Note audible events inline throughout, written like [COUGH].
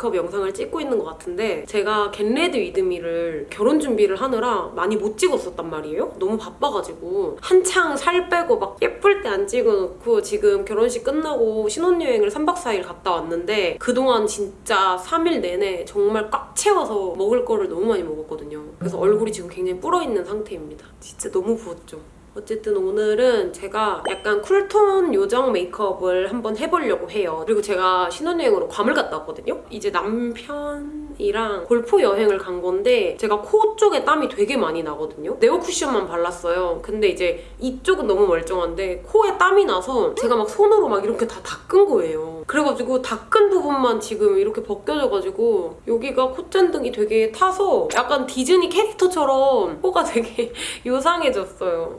메이크업 영상을 찍고 있는 것 같은데 제가 get ready with me를 결혼 준비를 하느라 많이 못 찍었었단 말이에요. 너무 바빠가지고 한창 살 빼고 막 예쁠 때 안 찍어놓고 지금 결혼식 끝나고 신혼여행을 3박 4일 갔다 왔는데 그동안 진짜 3일 내내 정말 꽉 채워서 먹을 거를 너무 많이 먹었거든요. 그래서 얼굴이 지금 굉장히 불어있는 상태입니다. 진짜 너무 부었죠. 어쨌든 오늘은 제가 약간 cool tone 요정 메이크업을 한번 해보려고 해요. 그리고 제가 신혼여행으로 괌을 갔다 왔거든요. 이제 남편이랑 골프 여행을 간 건데 제가 코 쪽에 땀이 되게 많이 나거든요. 네오 쿠션만 발랐어요. 근데 이제 이쪽은 너무 멀쩡한데 코에 땀이 나서 제가 막 손으로 막 이렇게 다 닦은 거예요. 그래가지고 닦은 부분만 지금 이렇게 벗겨져가지고 여기가 콧잔등이 되게 타서 약간 디즈니 캐릭터처럼 코가 되게 [LAUGHS] 요상해졌어요.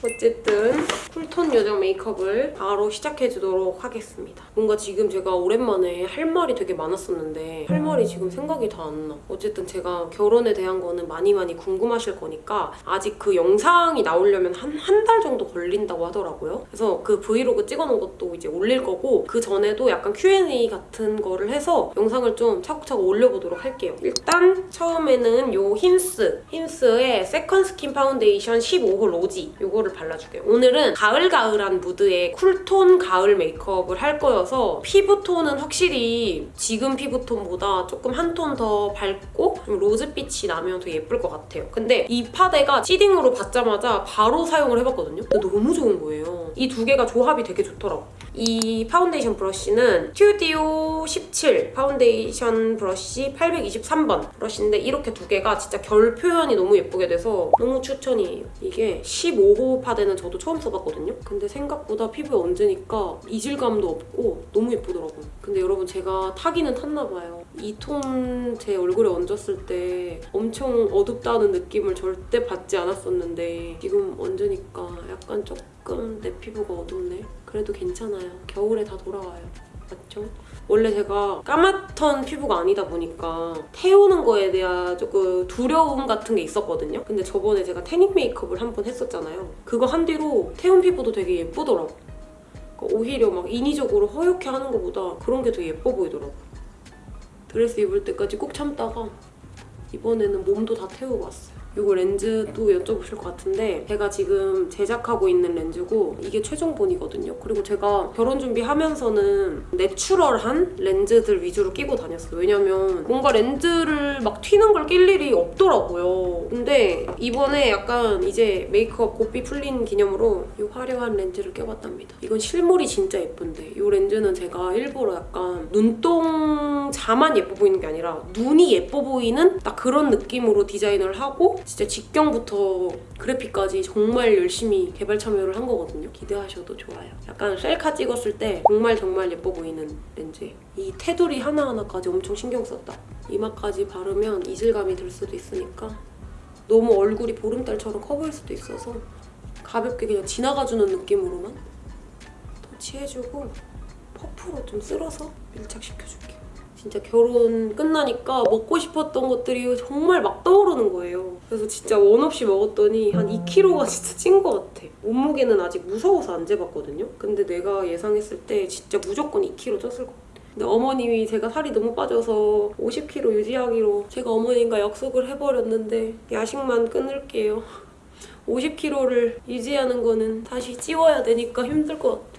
어쨌든 쿨톤 요정 메이크업을 바로 시작해주도록 하겠습니다. 뭔가 지금 제가 오랜만에 할 말이 되게 많았었는데 할 말이 지금 생각이 다 안 나. 어쨌든 제가 결혼에 대한 거는 많이 많이 궁금하실 거니까 아직 그 영상이 나오려면 한 한 달 정도 걸린다고 하더라고요. 그래서 그 브이로그 찍어놓은 것도 이제 올릴 거고 그 전에도 약간 Q&A 같은 거를 해서 영상을 좀 차곡차곡 올려보도록 할게요. 일단 처음에는 요 힌스 힌스의 second skin 파운데이션 15호 rosy 요거를 발라줄게요. 오늘은 가을가을한 무드의 cool tone 가을 메이크업을 할 거여서 피부톤은 확실히 지금 피부톤보다 조금 한 톤 더 밝고 좀 로즈빛이 나면 더 예쁠 것 같아요. 근데 이 파데가 seeding으로 받자마자 바로 사용을 해봤거든요. 근데 너무 좋은 거예요. 이 두 개가 조합이 되게 좋더라고. 이 파운데이션 브러쉬는 스튜디오 17 파운데이션 브러쉬 823번 브러쉬인데 이렇게 두 개가 진짜 결 표현이 너무 예쁘게 돼서 너무 추천이에요. 이게 15호 파데는 저도 처음 써봤거든요. 근데 생각보다 피부에 얹으니까 이질감도 없고 너무 예쁘더라고요. 근데 여러분 제가 타기는 탔나 봐요. 이 톤 제 얼굴에 얹었을 때 엄청 어둡다는 느낌을 절대 받지 않았었는데 지금 얹으니까 약간 조금 내 피부가 어둡네. 그래도 괜찮아요. 겨울에 다 돌아와요. 맞죠? 원래 제가 까맣던 피부가 아니다 보니까 태우는 거에 대한 조금 두려움 같은 게 있었거든요. 근데 저번에 제가 태닝 메이크업을 한 번 했었잖아요. 그거 한 뒤로 태운 피부도 되게 예쁘더라고. 그러니까 오히려 막 인위적으로 허옇게 하는 것보다 그런 게 더 예뻐 보이더라고. 드레스 입을 때까지 꼭 참다가 이번에는 몸도 다 태우고 왔어요. 이거 렌즈도 여쭤보실 것 같은데 제가 지금 제작하고 있는 렌즈고 이게 최종본이거든요. 그리고 제가 결혼 준비하면서는 내추럴한 렌즈들 위주로 끼고 다녔어요. 왜냐면 뭔가 렌즈를 막 튀는 걸 낄 일이 없더라고요. 근데 이번에 약간 이제 메이크업 고삐 풀린 기념으로 이 화려한 렌즈를 껴봤답니다. 이건 실물이 진짜 예쁜데 이 렌즈는 제가 일부러 약간 눈동자만 예뻐 보이는 게 아니라 눈이 예뻐 보이는 딱 그런 느낌으로 디자인을 하고 진짜 직경부터 그래픽까지 정말 열심히 개발 참여를 한 거거든요. 기대하셔도 좋아요. 약간 셀카 찍었을 때 정말 정말 예뻐 보이는 렌즈예요. 이 테두리 하나하나까지 엄청 신경 썼다. 이마까지 바르면 이질감이 들 수도 있으니까 너무 얼굴이 보름달처럼 커 보일 수도 있어서 가볍게 그냥 지나가주는 느낌으로만 터치해주고 퍼프로 좀 쓸어서 밀착시켜줄게요. 진짜 결혼 끝나니까 먹고 싶었던 것들이 정말 막 떠오르는 거예요. 그래서 진짜 원 없이 먹었더니 한 2kg가 진짜 찐 것 같아. 몸무게는 아직 무서워서 안 재봤거든요. 근데 내가 예상했을 때 진짜 무조건 2kg 쪘을 것 같아. 근데 어머님이 제가 살이 너무 빠져서 50kg 유지하기로 제가 어머님과 약속을 해버렸는데 야식만 끊을게요. 50kg를 유지하는 거는 다시 찌워야 되니까 힘들 것 같아.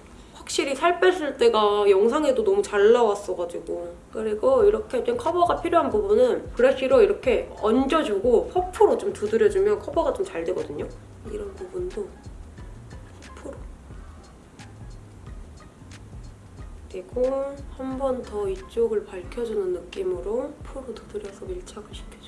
확실히 살 뺐을 때가 영상에도 너무 잘 나왔어가지고 그리고 이렇게 좀 커버가 필요한 부분은 브러쉬로 이렇게 얹어주고 퍼프로 좀 두드려주면 커버가 좀 잘 되거든요. 이런 부분도 퍼프로 그리고 한 번 더 이쪽을 밝혀주는 느낌으로 퍼프로 두드려서 밀착을 시켜줄게요.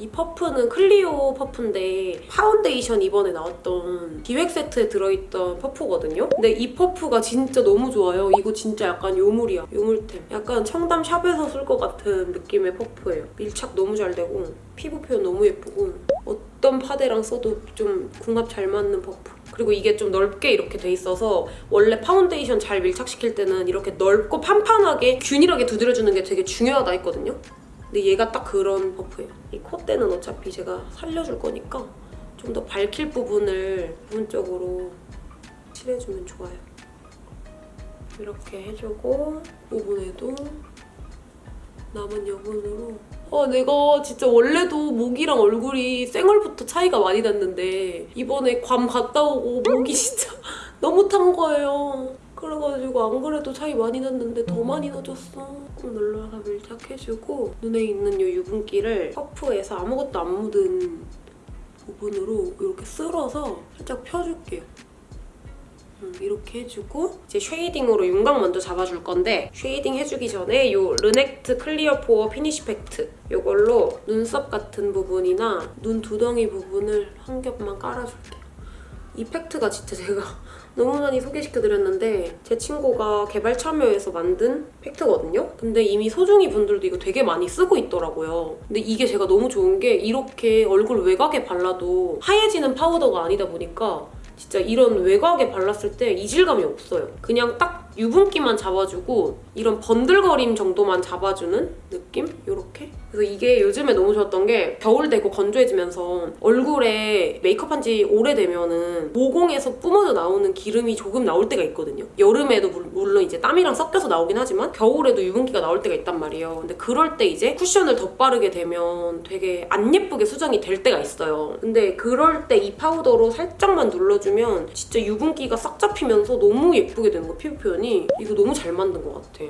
이 퍼프는 클리오 퍼프인데 파운데이션 이번에 나왔던 기획 세트에 들어있던 퍼프거든요. 근데 이 퍼프가 진짜 너무 좋아요. 이거 진짜 약간 요물이야. 요물템. 약간 청담 샵에서 쓸 것 같은 느낌의 퍼프예요. 밀착 너무 잘 되고 피부 표현 너무 예쁘고 어떤 파데랑 써도 좀 궁합 잘 맞는 퍼프. 그리고 이게 좀 넓게 이렇게 돼 있어서 원래 파운데이션 잘 밀착시킬 때는 이렇게 넓고 판판하게 균일하게 두드려주는 게 되게 중요하다 했거든요. 근데 얘가 딱 그런 퍼프예요. 이 콧대는 어차피 제가 살려줄 거니까 좀 더 밝힐 부분을 부분적으로 칠해주면 좋아요. 이렇게 해주고 이번에도 남은 여분으로 어 내가 진짜 원래도 목이랑 얼굴이 생얼부터 차이가 많이 났는데 이번에 괌 갔다 오고 목이 진짜 [LAUGHS] 너무 탄 거예요 그래가지고 안 그래도 차이 많이 났는데 더 많이 나졌어 눌러서 밀착해주고 눈에 있는 이 유분기를 퍼프에서 아무것도 안 묻은 부분으로 이렇게 쓸어서 살짝 펴줄게요 음, 이렇게 해주고 이제 쉐이딩으로 윤곽 먼저 잡아줄 건데 쉐이딩 해주기 전에 이 르넥트 Clear Pore Finish 팩트 이걸로 눈썹 같은 부분이나 눈 두덩이 부분을 한 겹만 깔아줄게요. 이 팩트가 진짜 제가 너무 많이 소개시켜드렸는데 제 친구가 개발 참여해서 만든 팩트거든요? 근데 이미 소중이 분들도 이거 되게 많이 쓰고 있더라고요. 근데 이게 제가 너무 좋은 게 이렇게 얼굴 외곽에 발라도 하얘지는 파우더가 아니다 보니까 진짜 이런 외곽에 발랐을 때 이질감이 없어요. 그냥 딱 유분기만 잡아주고 이런 번들거림 정도만 잡아주는 느낌? 이렇게? 그래서 이게 요즘에 너무 좋았던 게 겨울 되고 건조해지면서 얼굴에 메이크업한 지 오래되면은 모공에서 뿜어져 나오는 기름이 조금 나올 때가 있거든요. 여름에도 물- 물론 이제 땀이랑 섞여서 나오긴 하지만 겨울에도 유분기가 나올 때가 있단 말이에요. 근데 그럴 때 이제 쿠션을 덧바르게 되면 되게 안 예쁘게 수정이 될 때가 있어요. 근데 그럴 때 이 파우더로 살짝만 눌러주면 진짜 유분기가 싹 잡히면서 너무 예쁘게 되는 거 피부 표현이 이거 너무 잘 만든 것 같아.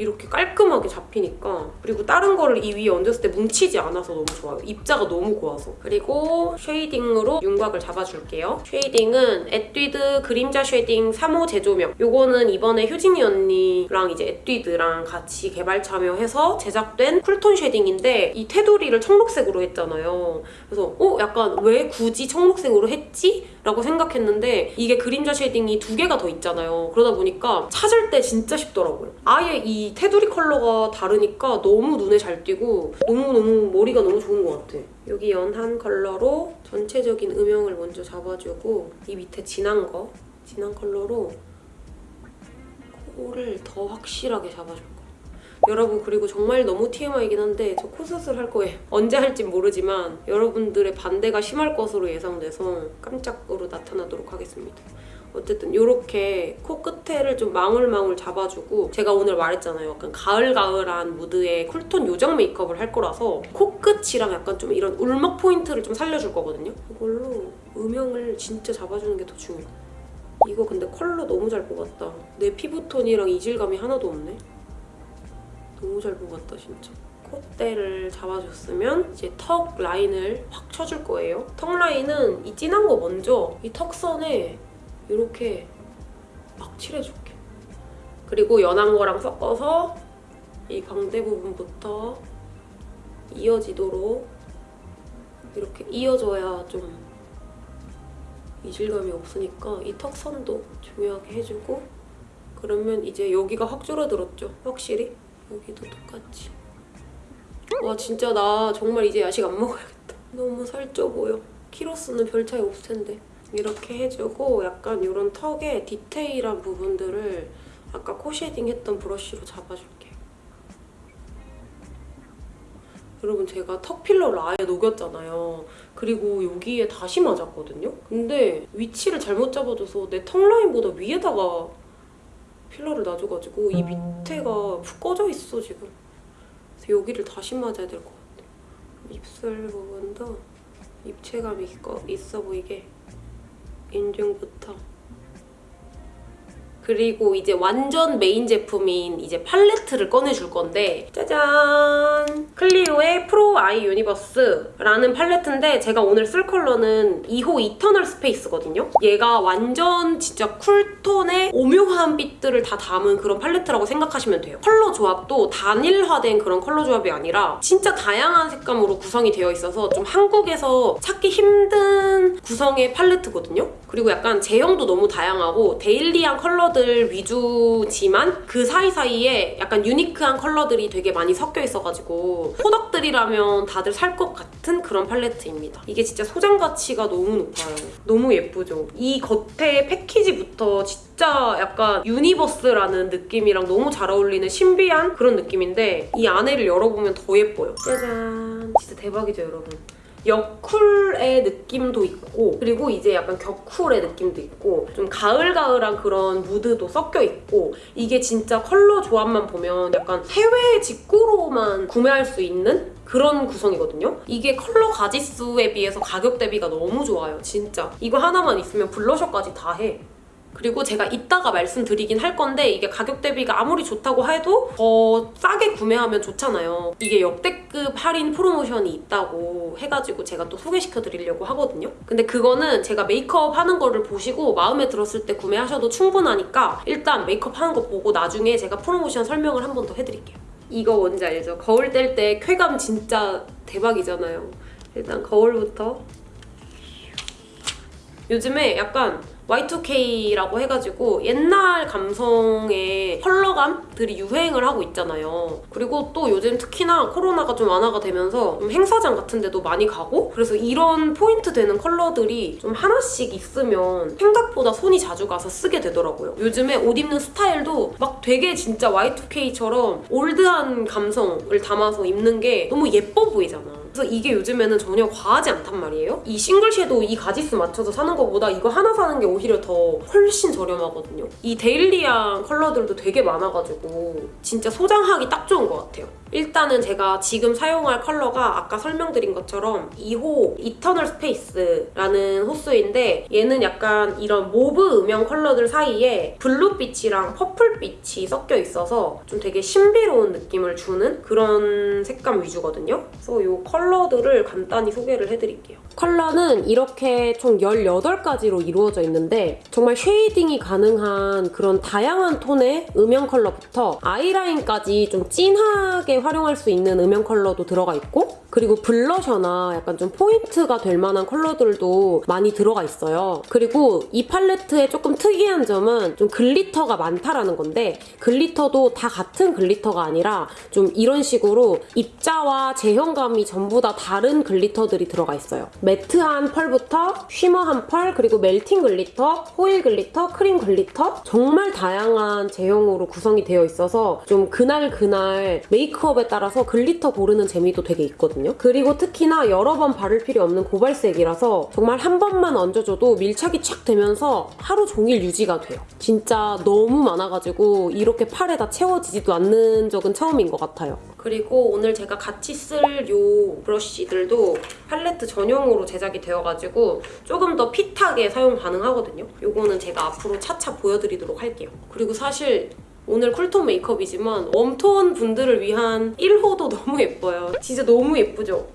이렇게 깔끔하게 잡히니까 그리고 다른 거를 이 위에 얹었을 때 뭉치지 않아서 너무 좋아요. 입자가 너무 고와서 그리고 쉐이딩으로 윤곽을 잡아줄게요. 쉐이딩은 에뛰드 그림자 쉐이딩 3호 재조명 요거는 이번에 효진이 언니랑 이제 에뛰드랑 같이 개발 참여해서 제작된 쿨톤 쉐이딩인데 이 테두리를 청록색으로 했잖아요. 그래서 어? 약간 왜 굳이 청록색으로 했지? 라고 생각했는데 이게 그림자 쉐이딩이 두 개가 더 있잖아요. 그러다 보니까 찾을 때 진짜 쉽더라고요. 아예 이 테두리 컬러가 다르니까 너무 눈에 잘 띄고 너무너무 머리가 너무 좋은 것 같아. 여기 연한 컬러로 전체적인 음영을 먼저 잡아주고 이 밑에 진한 거, 진한 컬러로 코를 더 확실하게 잡아줄 거예요. 여러분 그리고 정말 너무 TMI이긴 한데 저 코수술 할 거예요. 언제 할진 모르지만 여러분들의 반대가 심할 것으로 예상돼서 깜짝으로 나타나도록 하겠습니다. 어쨌든 이렇게 코 끝에를 좀 망울망울 잡아주고 제가 오늘 말했잖아요. 약간 가을가을한 무드의 쿨톤 요정 메이크업을 할 거라서 코끝이랑 약간 좀 이런 울먹 포인트를 좀 살려줄 거거든요. 이걸로 음영을 진짜 잡아주는 게 더 중요해요. 이거 근데 컬러 너무 잘 뽑았다. 내 피부톤이랑 이질감이 하나도 없네. 너무 잘 뽑았다 진짜. 콧대를 잡아줬으면 이제 턱 라인을 확 쳐줄 거예요. 턱 라인은 이 진한 거 먼저 이 턱선에 이렇게 막 칠해줄게. 그리고 연한 거랑 섞어서 이 광대 부분부터 이어지도록 이렇게 이어져야 좀 이질감이 없으니까 이 턱선도 중요하게 해주고 그러면 이제 여기가 확 줄어들었죠, 확실히. 여기도 똑같이. 와 진짜 나 정말 이제 야식 안 먹어야겠다. 너무 살쪄 보여. 키로수는 별 차이 없을 텐데. 이렇게 해주고 약간 이런 턱의 디테일한 부분들을 아까 코 쉐딩 했던 브러쉬로 잡아줄게요. 여러분 제가 턱 필러를 아예 녹였잖아요. 그리고 여기에 다시 맞았거든요. 근데 위치를 잘못 잡아줘서 내 턱 라인보다 위에다가 필러를 놔줘가지고 이 밑에가 푹 꺼져 있어 지금. 그래서 여기를 다시 맞아야 될 것 같아. 입술 부분도 입체감 있고 있어 보이게 인중부터. 그리고 이제 완전 메인 제품인 이제 팔레트를 꺼내줄 건데 짜잔! 클리오의 Pro Eye Universe라는 팔레트인데 제가 오늘 쓸 컬러는 2호 Eternal Space거든요. 얘가 완전 진짜 쿨톤의 오묘한 빛들을 다 담은 그런 팔레트라고 생각하시면 돼요. 컬러 조합도 단일화된 그런 컬러 조합이 아니라 진짜 다양한 색감으로 구성이 되어 있어서 좀 한국에서 찾기 힘든 구성의 팔레트거든요. 그리고 약간 제형도 너무 다양하고 데일리한 컬러 들 위주지만 그 사이사이에 약간 유니크한 컬러들이 되게 많이 섞여 있어가지고 코덕들이라면 다들 살 것 같은 그런 팔레트입니다. 이게 진짜 소장 가치가 너무 높아요. 너무 예쁘죠? 이 겉에 패키지부터 진짜 약간 universe라는 느낌이랑 너무 잘 어울리는 신비한 그런 느낌인데 이 안에를 열어보면 더 예뻐요. 짜잔! 진짜 대박이죠, 여러분? 여쿨의 느낌도 있고 그리고 이제 약간 겨쿨의 느낌도 있고 좀 가을가을한 그런 무드도 섞여 있고 이게 진짜 컬러 조합만 보면 약간 해외 직구로만 구매할 수 있는 그런 구성이거든요. 이게 컬러 가지수에 비해서 가격 대비가 너무 좋아요. 진짜. 이거 하나만 있으면 블러셔까지 다 해. 그리고 제가 이따가 말씀드리긴 할 건데 이게 가격 대비가 아무리 좋다고 해도 더 싸게 구매하면 좋잖아요. 이게 역대급 할인 프로모션이 있다고 해가지고 제가 또 소개시켜 드리려고 하거든요. 근데 그거는 제가 메이크업 하는 거를 보시고 마음에 들었을 때 구매하셔도 충분하니까 일단 메이크업 하는 거 보고 나중에 제가 프로모션 설명을 한 번 더 해드릴게요. 이거 뭔지 알죠? 거울 뗄 때 쾌감 진짜 대박이잖아요. 일단 거울부터 요즘에 약간 Y2K라고 해가지고 옛날 감성의 컬러감들이 유행을 하고 있잖아요. 그리고 또 요즘 특히나 코로나가 좀 완화가 되면서 좀 행사장 같은 데도 많이 가고 그래서 이런 포인트 되는 컬러들이 좀 하나씩 있으면 생각보다 손이 자주 가서 쓰게 되더라고요. 요즘에 옷 입는 스타일도 막 되게 진짜 Y2K처럼 올드한 감성을 담아서 입는 게 너무 예뻐 보이잖아. 그래서 이게 요즘에는 전혀 과하지 않단 말이에요. 이 싱글 섀도우 이 가지수 맞춰서 사는 것보다 이거 하나 사는 게 오히려 더 훨씬 저렴하거든요. 이 daily한 컬러들도 되게 많아가지고 진짜 소장하기 딱 좋은 것 같아요. 일단은 제가 지금 사용할 컬러가 아까 설명드린 것처럼 2호 Eternal Space라는 호수인데 얘는 약간 이런 mauve 음영 컬러들 사이에 블루빛이랑 퍼플빛이 섞여 있어서 좀 되게 신비로운 느낌을 주는 그런 색감 위주거든요. 그래서 이 컬러들을 간단히 소개를 해드릴게요. 컬러는 이렇게 총 18가지로 이루어져 있는데 정말 shading이 가능한 그런 다양한 톤의 음영 컬러부터 아이라인까지 좀 진하게 활용할 수 있는 음영 컬러도 들어가 있고 그리고 블러셔나 약간 좀 포인트가 될 만한 컬러들도 많이 들어가 있어요. 그리고 이 팔레트의 조금 특이한 점은 좀 glitter가 많다라는 건데 glitter도 다 같은 glitter가 아니라 좀 이런 식으로 입자와 제형감이 전부 다 다른 glitter들이 들어가 있어요. matte한 펄부터 shimmer한 펄 그리고 melting glitter, foil glitter, cream glitter 정말 다양한 제형으로 구성이 되어 있어서 좀 그날 그날 메이크업에 따라서 glitter 고르는 재미도 되게 있거든요. 그리고 특히나 여러 번 바를 필요 없는 고발색이라서 정말 한 번만 얹어줘도 밀착이 촥 되면서 하루 종일 유지가 돼요. 진짜 너무 많아가지고 이렇게 팔에다 채워지지도 않는 적은 처음인 것 같아요. 그리고 오늘 제가 같이 쓸 요 브러쉬들도 팔레트 전용으로 제작이 되어가지고 조금 더 핏하게 사용 가능하거든요. 요거는 제가 앞으로 차차 보여드리도록 할게요. 그리고 사실 오늘 쿨톤 메이크업이지만 웜톤 분들을 위한 1호도 [LAUGHS] 너무 예뻐요. 진짜 너무 예쁘죠?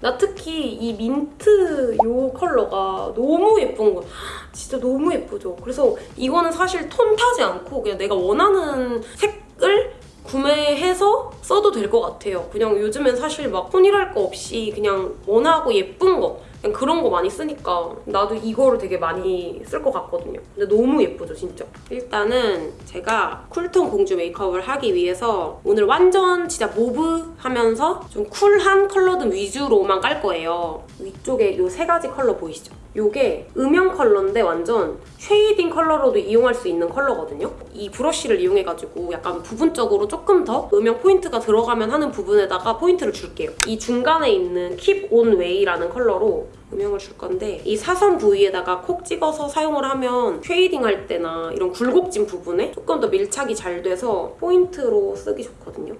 나 특히 이 민트 요 컬러가 너무 예쁜 거 [GASPS] 진짜 너무 예쁘죠? 그래서 이거는 사실 톤 타지 않고 그냥 내가 원하는 색을 구매해서 써도 될 것 같아요. 그냥 요즘엔 사실 막 톤이랄 거 없이 그냥 원하고 예쁜 거 그냥 그런 거 많이 쓰니까 나도 이거를 되게 많이 쓸 것 같거든요. 근데 너무 예쁘죠, 진짜. 일단은 제가 cool tone 공주 메이크업을 하기 위해서 오늘 완전 진짜 mauve 하면서 좀 cool한 컬러들 위주로만 깔 거예요. 위쪽에 이 세 가지 컬러 보이시죠? 이게 음영 컬러인데 완전 shading 컬러로도 이용할 수 있는 컬러거든요. 이 브러쉬를 이용해가지고 약간 부분적으로 조금 더 음영 포인트가 들어가면 하는 부분에다가 포인트를 줄게요. 이 중간에 있는 Keep On Way라는 컬러로 음영을 줄 건데 이 사선 부위에다가 콕 찍어서 사용을 하면 shading 할 때나 이런 굴곡진 부분에 조금 더 밀착이 잘 돼서 포인트로 쓰기 좋거든요.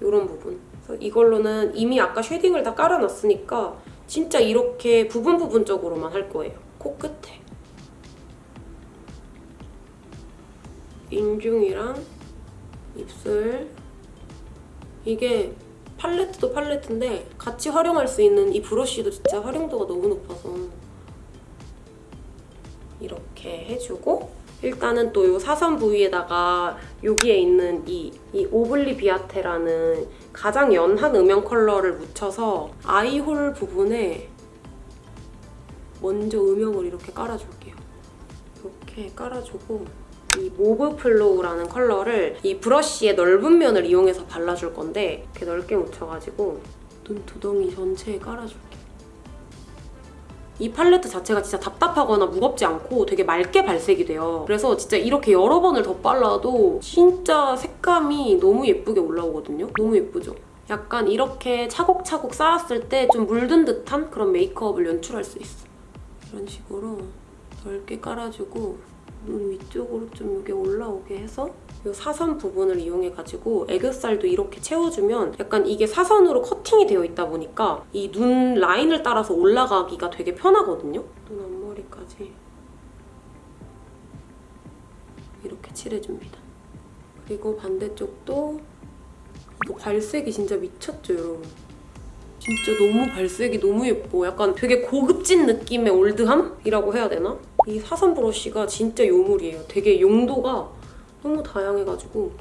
이런 부분. 그래서 이걸로는 이미 아까 shading을 다 깔아놨으니까 진짜 이렇게 부분 부분적으로만 할 거예요. 코끝에. 인중이랑 입술. 이게 팔레트도 팔레트인데 같이 활용할 수 있는 이 브러쉬도 진짜 활용도가 너무 높아서 이렇게 해주고 일단은 또 이 사선 부위에다가 여기에 있는 이, 이 Obliviate라는 가장 연한 음영 컬러를 묻혀서 eye hole 부분에 먼저 음영을 이렇게 깔아줄게요. 이렇게 깔아주고 이 Mauve Flow라는 컬러를 이 브러쉬의 넓은 면을 이용해서 발라줄 건데 이렇게 넓게 묻혀가지고 눈두덩이 전체에 깔아줄게요. 이 팔레트 자체가 진짜 답답하거나 무겁지 않고 되게 맑게 발색이 돼요. 그래서 진짜 이렇게 여러 번을 덧발라도 진짜 색감이 너무 예쁘게 올라오거든요. 너무 예쁘죠? 약간 이렇게 차곡차곡 쌓았을 때 좀 물든 듯한 그런 메이크업을 연출할 수 있어. 이런 식으로 넓게 깔아주고 눈 위쪽으로 좀 이게 올라오게 해서 이 사선 부분을 이용해가지고 애교살도 이렇게 채워주면 약간 이게 사선으로 커팅이 되어 있다 보니까 이 눈 라인을 따라서 올라가기가 되게 편하거든요. 눈 앞머리까지 이렇게 칠해줍니다. 그리고 반대쪽도 이거 발색이 진짜 미쳤죠, 여러분? 진짜 너무 발색이 너무 예뻐. 약간 되게 고급진 느낌의 올드함이라고 해야 되나? 이 사선 브러쉬가 진짜 요물이에요. 되게 용도가 너무 다양해가지고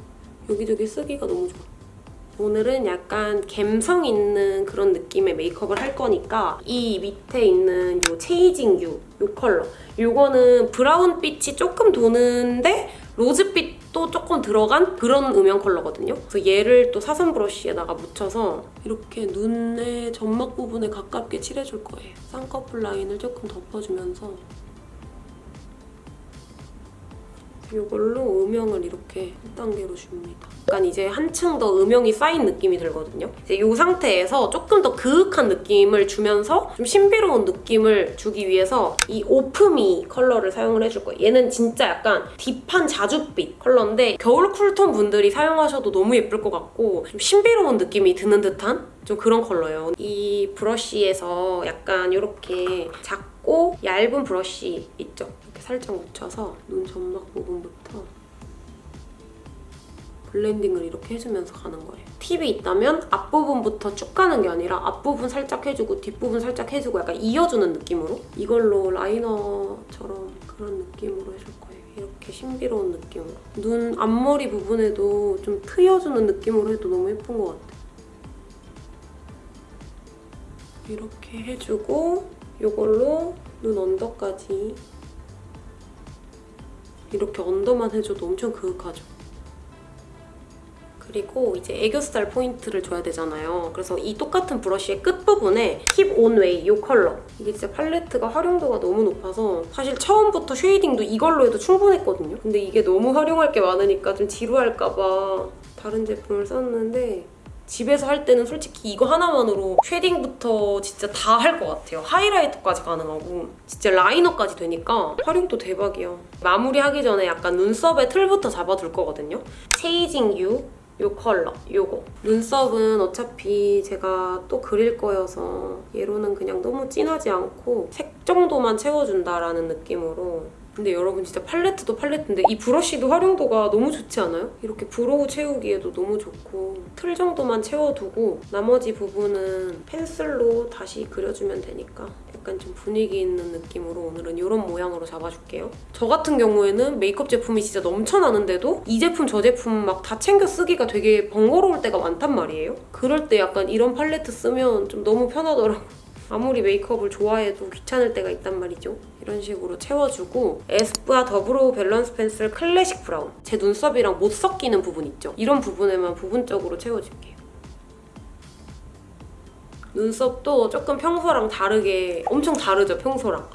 여기저기 쓰기가 너무 좋아. 오늘은 약간 감성 있는 그런 느낌의 메이크업을 할 거니까 이 밑에 있는 요 체이징 유, 요 컬러 요거는 브라운빛이 조금 도는데 로즈빛도 조금 들어간 그런 음영 컬러거든요. 그래서 얘를 또 사선 브러쉬에다가 묻혀서 이렇게 눈의 점막 부분에 가깝게 칠해줄 거예요. 쌍꺼풀 라인을 조금 덮어주면서 이걸로 음영을 이렇게 1단계로 줍니다. 약간 이제 한층 더 음영이 쌓인 느낌이 들거든요. 이제 이 상태에서 조금 더 그윽한 느낌을 주면서 좀 신비로운 느낌을 주기 위해서 이 Off Me 컬러를 사용을 해줄 거예요. 얘는 진짜 약간 deep한 자줏빛 컬러인데 겨울 cool tone 분들이 사용하셔도 너무 예쁠 것 같고 좀 신비로운 느낌이 드는 듯한 좀 그런 컬러예요. 이 브러쉬에서 약간 이렇게 작고 얇은 브러쉬 있죠? 살짝 묻혀서 눈 점막 부분부터 blending을 이렇게 해주면서 가는 거예요. 팁이 있다면 앞부분부터 쭉 가는 게 아니라 앞부분 살짝 해주고 뒷부분 살짝 해주고 약간 이어주는 느낌으로 이걸로 라이너처럼 그런 느낌으로 해줄 거예요. 이렇게 신비로운 느낌으로. 눈 앞머리 부분에도 좀 트여주는 느낌으로 해도 너무 예쁜 것 같아요. 이렇게 해주고 이걸로 눈 under까지 이렇게 under만 해줘도 엄청 그윽하죠. 그리고 이제 애교살 포인트를 줘야 되잖아요. 그래서 이 똑같은 브러쉬의 끝부분에 Keep On Way 이 컬러. 이게 진짜 팔레트가 활용도가 너무 높아서 사실 처음부터 shading도 이걸로 해도 충분했거든요. 근데 이게 너무 활용할 게 많으니까 좀 지루할까 봐 다른 제품을 썼는데 집에서 할 때는 솔직히 이거 하나만으로 shading부터 진짜 다 할 것 같아요. 하이라이터까지 가능하고 진짜 라이너까지 되니까 활용도 대박이야. 마무리하기 전에 약간 눈썹의 틀부터 잡아둘 거거든요. Chasing You 요 컬러, 요거. 눈썹은 어차피 제가 또 그릴 거여서 얘로는 그냥 너무 진하지 않고 색 정도만 채워준다라는 느낌으로 근데 여러분 진짜 팔레트도 팔레트인데 이 브러쉬도 활용도가 너무 좋지 않아요? 이렇게 brow 채우기에도 너무 좋고 틀 정도만 채워두고 나머지 부분은 펜슬로 다시 그려주면 되니까 약간 좀 분위기 있는 느낌으로 오늘은 이런 모양으로 잡아줄게요. 저 같은 경우에는 메이크업 제품이 진짜 넘쳐나는데도 이 제품 저 제품 막 다 챙겨 쓰기가 되게 번거로울 때가 많단 말이에요. 그럴 때 약간 이런 팔레트 쓰면 좀 너무 편하더라고요. 아무리 메이크업을 좋아해도 귀찮을 때가 있단 말이죠. 이런 식으로 채워주고 에스쁘아 더브로우 밸런스 펜슬 클래식 브라운 제 눈썹이랑 못 섞이는 부분 있죠? 이런 부분에만 부분적으로 채워줄게요. 눈썹도 조금 평소랑 다르게 엄청 다르죠, 평소랑.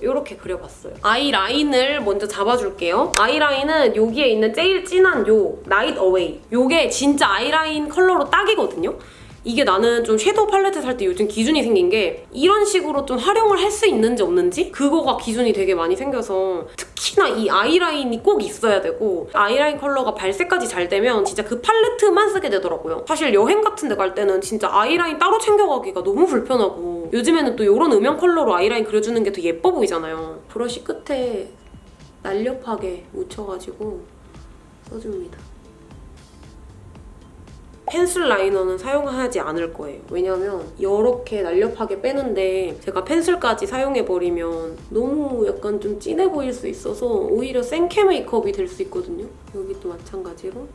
이렇게 그려봤어요. 아이라인을 먼저 잡아줄게요. 아이라인은 여기에 있는 제일 진한 요 Night Away 요게 진짜 아이라인 컬러로 딱이거든요. 이게 나는 좀 섀도우 팔레트 살 때 요즘 기준이 생긴 게 이런 식으로 좀 활용을 할 수 있는지 없는지 그거가 기준이 되게 많이 생겨서 특히나 이 아이라인이 꼭 있어야 되고 아이라인 컬러가 발색까지 잘 되면 진짜 그 팔레트만 쓰게 되더라고요. 사실 여행 같은 데 갈 때는 진짜 아이라인 따로 챙겨가기가 너무 불편하고 요즘에는 또 이런 음영 컬러로 아이라인 그려주는 게 더 예뻐 보이잖아요. 브러쉬 끝에 날렵하게 묻혀가지고 써줍니다. 펜슬 라이너는 사용하지 않을 거예요. 왜냐면 이렇게 날렵하게 빼는데 제가 펜슬까지 사용해버리면 너무 약간 좀 진해 보일 수 있어서 오히려 센캐 메이크업이 될 수 있거든요. 여기도 마찬가지로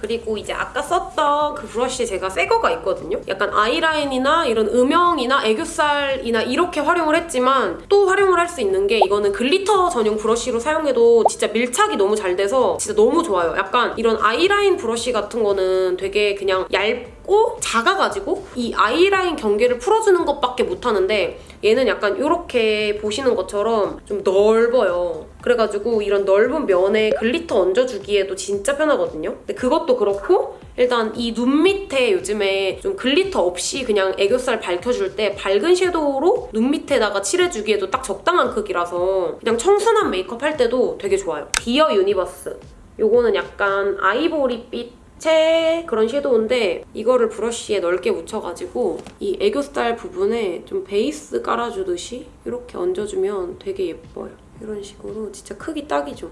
그리고 이제 아까 썼던 그 브러쉬 제가 새 거가 있거든요. 약간 아이라인이나 이런 음영이나 애교살이나 이렇게 활용을 했지만 또 활용을 할 수 있는 게 이거는 글리터 전용 브러쉬로 사용해도 진짜 밀착이 너무 잘 돼서 진짜 너무 좋아요. 약간 이런 아이라인 브러쉬 같은 거는 되게 그냥 얇고 작아가지고 이 아이라인 경계를 풀어주는 것밖에 못하는데 얘는 약간 이렇게 보시는 것처럼 좀 넓어요. 그래가지고 이런 넓은 면에 글리터 얹어주기에도 진짜 편하거든요. 근데 그것도 그렇고 일단 이 눈 밑에 요즘에 좀 글리터 없이 그냥 애교살 밝혀줄 때 밝은 섀도우로 눈 밑에다가 칠해주기에도 딱 적당한 크기라서 그냥 청순한 메이크업 할 때도 되게 좋아요. Dear Universe. 요거는 약간 아이보리빛의 그런 섀도우인데 이거를 브러쉬에 넓게 묻혀가지고 이 애교살 부분에 좀 베이스 깔아주듯이 이렇게 얹어주면 되게 예뻐요. 이런 식으로 진짜 크기 딱이죠.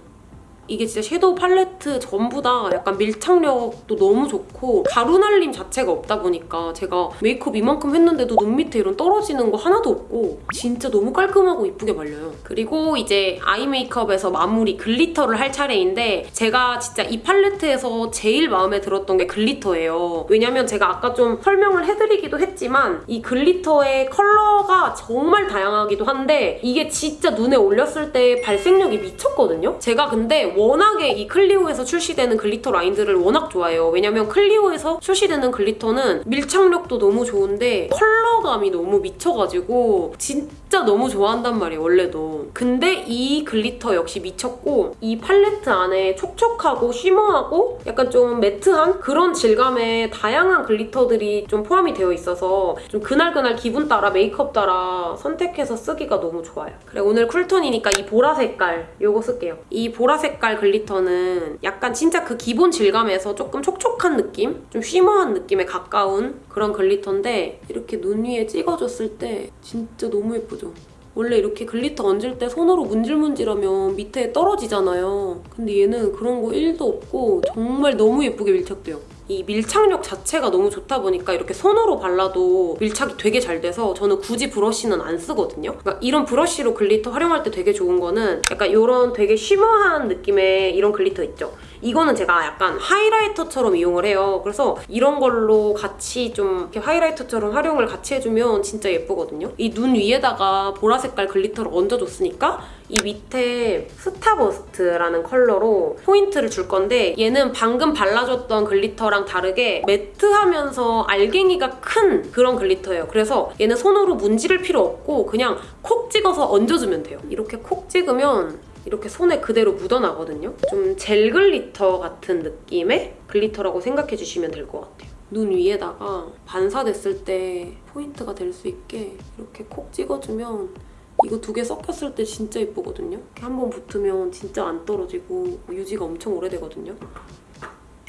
이게 진짜 섀도우 팔레트 전부 다 약간 밀착력도 너무 좋고 가루 날림 자체가 없다 보니까 제가 메이크업 이만큼 했는데도 눈 밑에 이런 떨어지는 거 하나도 없고 진짜 너무 깔끔하고 이쁘게 발려요. 그리고 이제 아이 메이크업에서 마무리 글리터를 할 차례인데 제가 진짜 이 팔레트에서 제일 마음에 들었던 게 글리터예요. 왜냐면 제가 아까 좀 설명을 해드리기도 했지만 이 글리터의 컬러가 정말 다양하기도 한데 이게 진짜 눈에 올렸을 때 발색력이 미쳤거든요? 제가 근데 워낙에 이 클리오에서 출시되는 글리터 라인들을 워낙 좋아해요. 왜냐면 클리오에서 출시되는 글리터는 밀착력도 너무 좋은데 컬러감이 너무 미쳐가지고 진짜 너무 좋아한단 말이에요, 원래도. 근데 이 글리터 역시 미쳤고 이 팔레트 안에 촉촉하고 shimmer하고 약간 좀 매트한 그런 질감의 다양한 글리터들이 좀 포함이 되어 있어서 좀 그날그날 기분 따라 메이크업 따라 선택해서 쓰기가 너무 좋아요. 그래 오늘 쿨톤이니까 이 보라 색깔 요거 쓸게요. 이 보라 색깔 글리터는 약간 진짜 그 기본 질감에서 조금 촉촉한 느낌? 좀 shimmer한 느낌에 가까운 그런 글리터인데 이렇게 눈 위에 찍어줬을 때 진짜 너무 예쁘죠? 원래 이렇게 글리터 얹을 때 손으로 문질문질하면 밑에 떨어지잖아요. 근데 얘는 그런 거 1도 없고 정말 너무 예쁘게 밀착돼요. 이 밀착력 자체가 너무 좋다 보니까 이렇게 손으로 발라도 밀착이 되게 잘 돼서 저는 굳이 브러쉬는 안 쓰거든요. 그러니까 이런 브러쉬로 글리터 활용할 때 되게 좋은 거는 약간 이런 되게 shimmer한 느낌의 이런 글리터 있죠. 이거는 제가 약간 하이라이터처럼 이용을 해요. 그래서 이런 걸로 같이 좀 이렇게 하이라이터처럼 활용을 같이 해주면 진짜 예쁘거든요. 이 눈 위에다가 보라 색깔 글리터를 얹어줬으니까 이 밑에 Starburst라는 컬러로 포인트를 줄 건데 얘는 방금 발라줬던 글리터랑 다르게 매트하면서 알갱이가 큰 그런 글리터예요. 그래서 얘는 손으로 문지를 필요 없고 그냥 콕 찍어서 얹어주면 돼요. 이렇게 콕 찍으면 이렇게 손에 그대로 묻어나거든요. 좀 젤 글리터 같은 느낌의 글리터라고 생각해 주시면 될 것 같아요. 눈 위에다가 반사됐을 때 포인트가 될 수 있게 이렇게 콕 찍어주면 이거 두 개 섞였을 때 진짜 예쁘거든요. 한 번 붙으면 진짜 안 떨어지고 유지가 엄청 오래되거든요.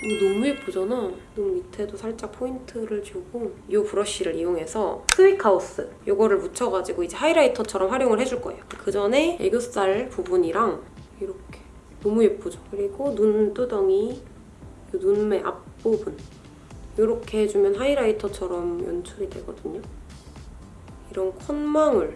이거 너무 예쁘잖아. 눈 밑에도 살짝 포인트를 주고 이 브러쉬를 이용해서 스위크하우스 이거를 묻혀가지고 이제 하이라이터처럼 활용을 해줄 거예요. 그 전에 애교살 부분이랑 이렇게 너무 예쁘죠? 그리고 눈두덩이 이 눈매 앞부분 이렇게 해주면 하이라이터처럼 연출이 되거든요. 이런 콧망울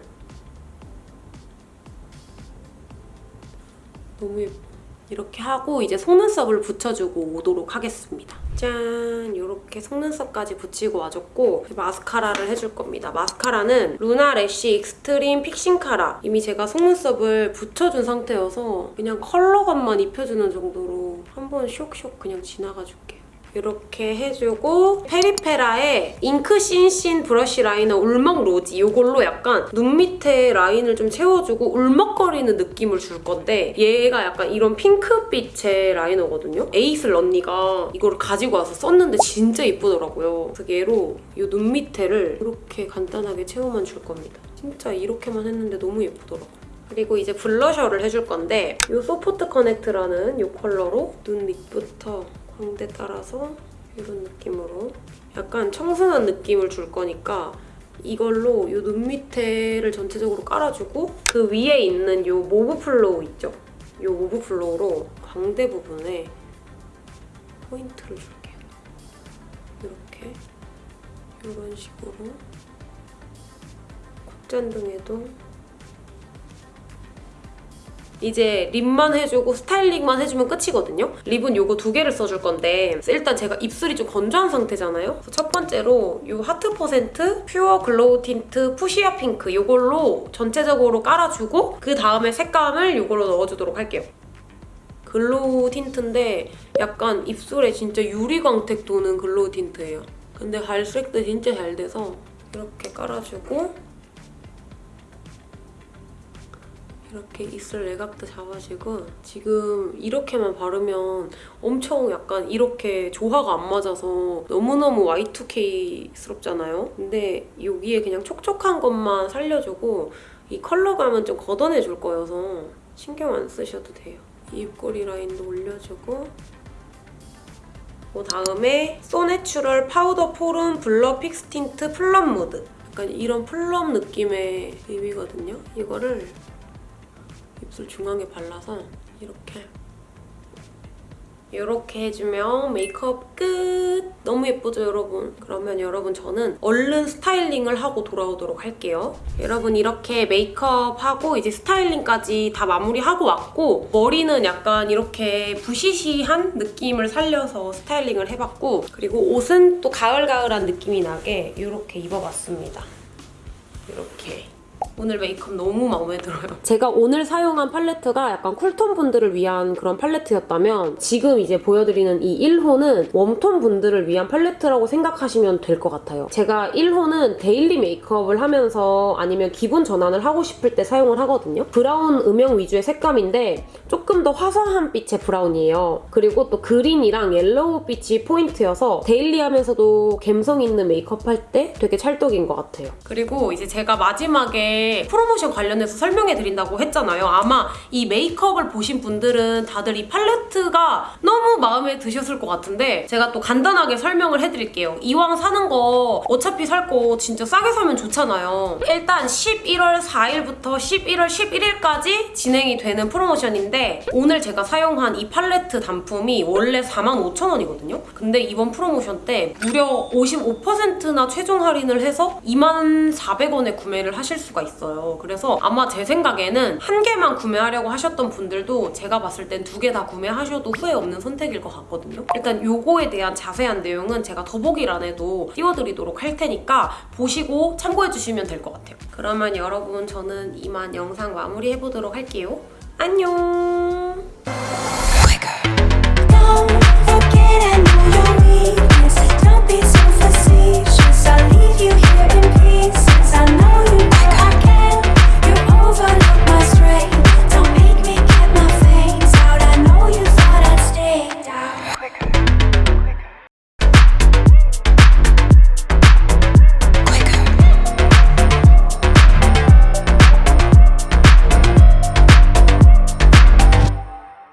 너무 예뻐. 이렇게 하고 이제 속눈썹을 붙여주고 오도록 하겠습니다. 짠! 이렇게 속눈썹까지 붙이고 와줬고 마스카라를 해줄 겁니다. 마스카라는 루나 Lash Extreme Fixing Cara 이미 제가 속눈썹을 붙여준 상태여서 그냥 컬러감만 입혀주는 정도로 한번 쇽쇽 그냥 지나가줄게요. 이렇게 해주고 페리페라의 Ink Thin Thin Brush Liner 울먹 Rosy 이걸로 약간 눈 밑에 라인을 좀 채워주고 울먹거리는 느낌을 줄 건데 얘가 약간 이런 핑크빛의 라이너거든요. 에이슬 언니가 이거를 가지고 와서 썼는데 진짜 예쁘더라고요. 그래서 얘로 이 눈 밑에를 이렇게 간단하게 채워만 줄 겁니다. 진짜 이렇게만 했는데 너무 예쁘더라고요. 그리고 이제 블러셔를 해줄 건데 이 Soft Connect라는 이 컬러로 눈 밑부터 광대 따라서 이런 느낌으로 약간 청순한 느낌을 줄 거니까 이걸로 이 눈 밑에를 전체적으로 깔아주고 그 위에 있는 이 Mauve Flow 있죠? 이 Mauve Flow로 광대 부분에 포인트를 줄게요. 이렇게 이런 식으로 콧잔등에도 이제 lip만 해주고 스타일링만 해주면 끝이거든요. lip은 이거 두 개를 써줄 건데 일단 제가 입술이 좀 건조한 상태잖아요. 첫 번째로 이 Heart Percent pure glow tint fuchsia pink 이걸로 전체적으로 깔아주고 그 다음에 색감을 이걸로 넣어주도록 할게요. glow tint인데 약간 입술에 진짜 유리광택 도는 glow tint예요. 근데 발색도 진짜 잘 돼서 이렇게 깔아주고 이렇게 입술 외곽도 잡아주고 지금 이렇게만 바르면 엄청 약간 이렇게 조화가 안 맞아서 너무너무 Y2K스럽잖아요. 근데 여기에 그냥 촉촉한 것만 살려주고 이 컬러감은 좀 걷어내줄 거여서 신경 안 쓰셔도 돼요. 이 입꼬리 라인도 올려주고 그 다음에 so natural powder perform blur fix tint plum mood 약간 이런 plum 느낌의 lip이거든요. 이거를 입술 중앙에 발라서 이렇게 이렇게 해주면 메이크업 끝! 너무 예쁘죠, 여러분? 그러면 여러분 저는 얼른 스타일링을 하고 돌아오도록 할게요. 여러분 이렇게 메이크업하고 이제 스타일링까지 다 마무리하고 왔고 머리는 약간 이렇게 부시시한 느낌을 살려서 스타일링을 해봤고 그리고 옷은 또 가을가을한 느낌이 나게 이렇게 입어봤습니다. 이렇게 오늘 메이크업 너무 마음에 들어요. [LAUGHS] 제가 오늘 사용한 팔레트가 약간 cool tone 분들을 위한 그런 팔레트였다면 지금 이제 보여드리는 이 1호는 warm tone 분들을 위한 팔레트라고 생각하시면 될 것 같아요. 제가 1호는 daily 메이크업을 하면서 아니면 기분 전환을 하고 싶을 때 사용을 하거든요. brown 음영 위주의 색감인데 조금 더 화사한 빛의 brown이에요. 그리고 또 green이랑 yellow 빛이 포인트여서 daily하면서도 감성 있는 메이크업 할 때 되게 찰떡인 것 같아요. 그리고 이제 제가 마지막에 프로모션 관련해서 설명해 드린다고 했잖아요. 아마 이 메이크업을 보신 분들은 다들 이 팔레트가 너무 마음에 드셨을 것 같은데 제가 또 간단하게 설명을 해드릴게요. 이왕 사는 거 어차피 살 거 진짜 싸게 사면 좋잖아요. 일단 11월 4일부터 11월 11일까지 진행이 되는 프로모션인데 오늘 제가 사용한 이 팔레트 단품이 원래 45,000원이거든요. 근데 이번 프로모션 때 무려 55%나 최종 할인을 해서 24,400원에 구매를 하실 수가 있어요. 그래서 아마 제 생각에는 한 개만 구매하려고 하셨던 분들도 제가 봤을 땐 두 개 다 구매하셔도 후회 없는 선택일 것 같거든요. 일단 요거에 대한 자세한 내용은 제가 더보기란에도 띄워드리도록 할 테니까 보시고 참고해주시면 될 것 같아요. 그러면 여러분 저는 이만 영상 마무리해보도록 할게요. 안녕! over.